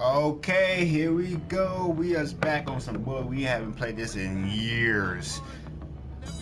Okay, here we go. We are back on some boy. We haven't played this in years.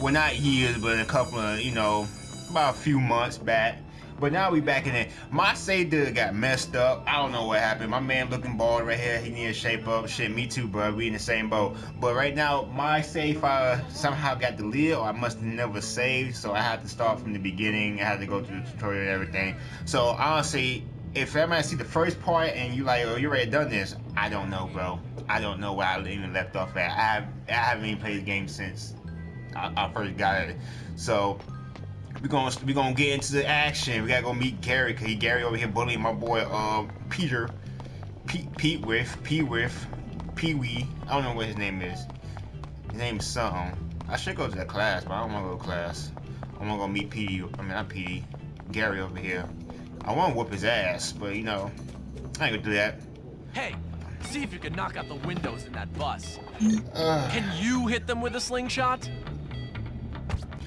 Well, not years, but a couple of, you know, about a few months back. But now we back in it. My did got messed up. I don't know what happened. My man looking bald right here. He need to shape up. Shit, me too, bro. We in the same boat. But right now, my save file somehow got deleted, or I must have never saved. So I had to start from the beginning. I had to go through the tutorial and everything. So honestly, if everybody see the first part and you like, oh, you already done this, I don't know, bro. I don't know where I even left off at. I have I haven't even played the game since I, I first got it. So we're gonna we gonna get into the action. We gotta go meet Gary, cause he Gary over here bullying my boy uh Peter, Pete Pete with Pete with Pee Wee. I don't know what his name is. His name is something. I should go to that class, but I don't wanna go to class. I wanna go meet Petey. I mean not Petey. Gary over here. I wanna whoop his ass, but you know, I ain't gonna do that. Hey, see if you can knock out the windows in that bus. Can you hit them with a slingshot?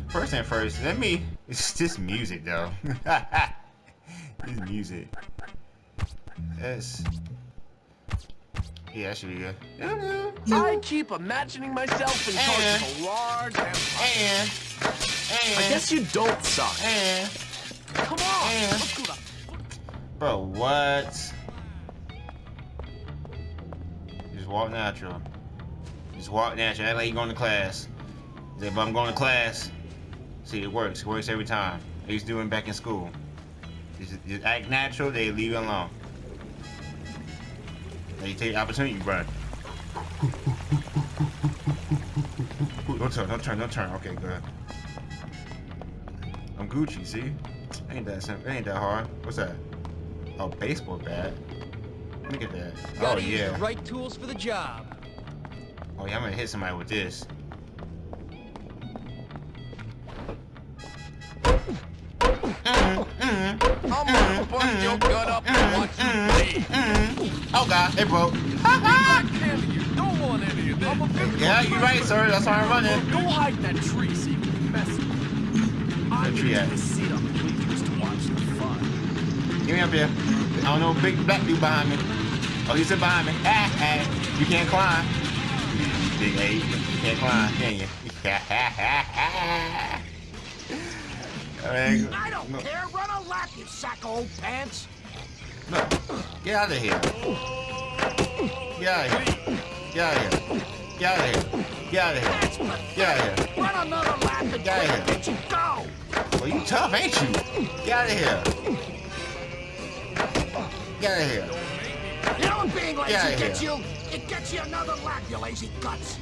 First and first, let me. It's just music though. this music. That's. Yeah, that should be good. I keep imagining myself in charge of a large empire. And. And. I guess you don't suck. And. Come on, And- let's go to Bro, what? Just walk natural. Just walk natural. Act like you going to class. Say, but I'm going to class. See, it works. It works every time. I used to do it back in school. Just, just act natural, they leave you alone. They take the opportunity, bro. Don't turn, don't turn, don't turn. Okay, good. I'm Gucci, see? Ain't that simple. Ain't that hard. What's that? Oh, baseball bat. Look at that. Oh yeah. the right tools for the job. Oh yeah, I'm gonna hit somebody with this. I'm gonna bust your gut up and watch you bleed. Oh god, it broke. I can't you don't want any of this. I'm a big Yeah, you're right, sir. That's why I'm running. Go hide in that tree so you can be messy. I'm tree gonna at? get to sit on the bleachers to watch the fun. Give me up here. I don't know, big black dude behind me. Oh, he's behind me. Ah, ah. You can't climb. You Big A. You can't climb, can you? Alright, I don't no, care. Run a lap, you sack of old pants. no. Get out of here. Get out of here. Get out of here. Get out of here. Get out of here. That's. Get out of here. Run another lap and Get out of here. Did you go? Well, you tough, ain't you? Get out of here. Get out of here. You know what being lazy Get gets you? It gets you another lap, you lazy guts.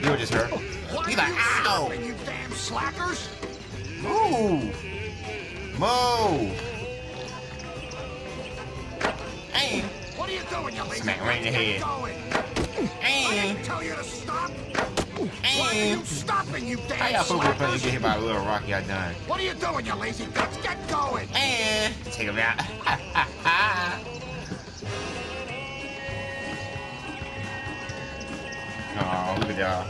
You were just hurt. Why He's are you ow! stopping, you damn slackers? Move! Move! Aim! What are you doing, you lazy Smack right in the head. going. I didn't tell you to stop. Why are Aim! you stopping, you How damn y'all football players slackers? get hit by a little rocky I done? What are you doing, you lazy guts? Get going. And take him out. oh, look at y'all.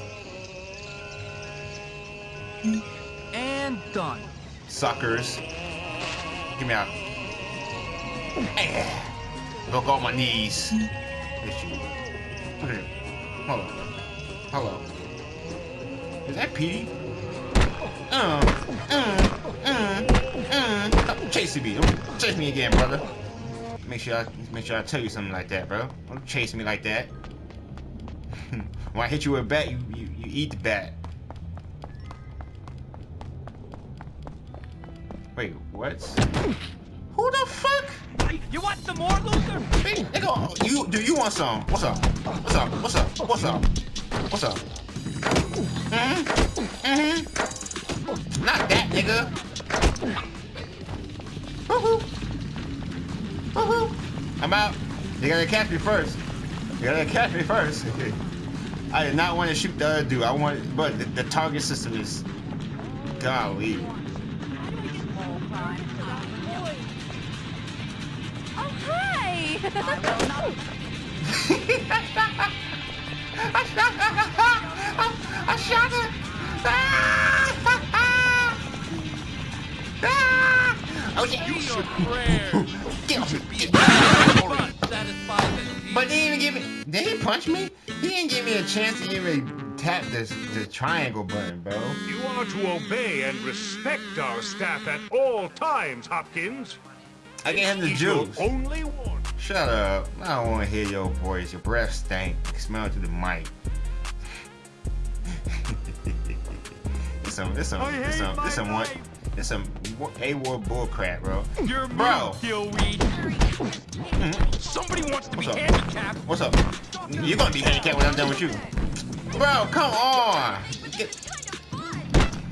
And done. Suckers. Get me out. Eh. Look on my knees. It's you. Look at him. Hello. Hello. Is that Petey? Uh, uh, uh, uh. Me. Don't chase me again, brother. Make sure I make sure I tell you something like that, bro. Don't chase me like that. when I hit you with a bat, you, you, you eat the bat. Wait, what? Who the fuck? You want some more, Luther? Hey, nigga, you do you want some? What's up? What's up? What's up? What's up? What's up? Mm-hmm. Mm-hmm. Not that nigga. Woohoo. Woohoo. I'm out. You gotta catch me first. You gotta catch me first. I did not want to shoot the other dude. I want, but the, the target system is golly. Oh, hi! Ah! Oh yeah! Say your prayers. Get off me! Fun, satisfied punch me? He didn't give me a chance to even tap this the triangle button, bro. You are to obey and respect our staff at all times, Hopkins. I gave him the juice. only. Shut up. I don't want to hear your voice. Your breath stank. Smell to the mic. it's some, it's some, it's some, it's some one, life. it's some A-War bull crap, bro. You're Bro. me, Gilweed. Somebody wants to be What's up? handicapped. What's up? You're gonna be handicapped when I'm done with you. Bro, come on. Get,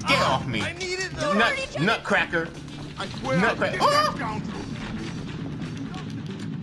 get off me. I needed Nut, nutcracker. I swear Nut I'll crack- get Oh!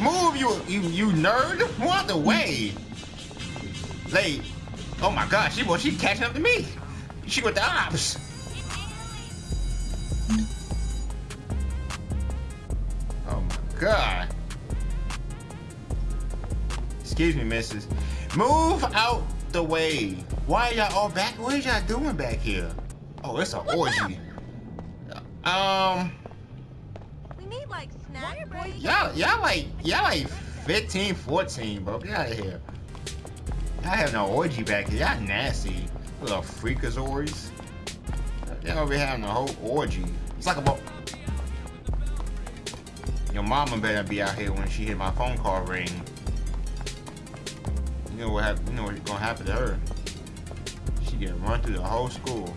Move, you, you, you nerd! Move out the way. Like, oh my god, she well, she catching up to me. She with the ops. Oh my god. Excuse me, missus. Move out the way. Why y'all all back? What are y'all doing back here? Oh, it's an orgy. Um, We need like. Y'all, y'all like, y'all like 15, 14, bro. Get out of here. Y'all have no orgy back here. Y'all nasty. Little freakazoids. Y'all over having a whole orgy. It's like a. Your mama better be out here when she hear my phone call ring. You know what hap- You know what's gonna happen to her? She get run through the whole school.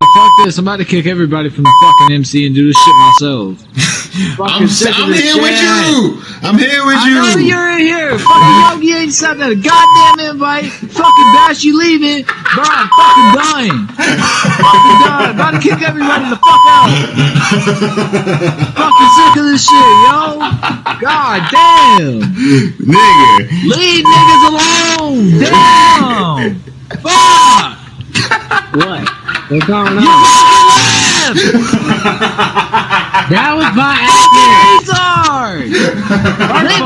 Fuck this, I'm about to kick everybody from the fucking MC and do this shit myself. I'm, sick I'm this here with you. I'm here with I you. know you're in here. Fucking Yogi ain't sent that a goddamn invite. Fucking Bash, you leaving. Bro, I'm fucking dying. fucking dying. About to kick everybody the fuck out. fucking sick of this shit, yo. God damn. Nigga. Leave niggas alone. Damn. Fuck. What? What's going You on? fucking left. That was my oh, Fucking accident. retard. Leave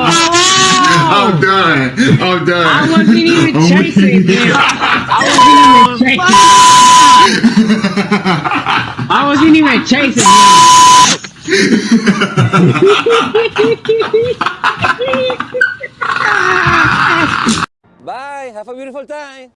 I'm done. I'm done. I wasn't even chasing him. I wasn't even chasing. I wasn't even chasing him. Bye. Have a beautiful time.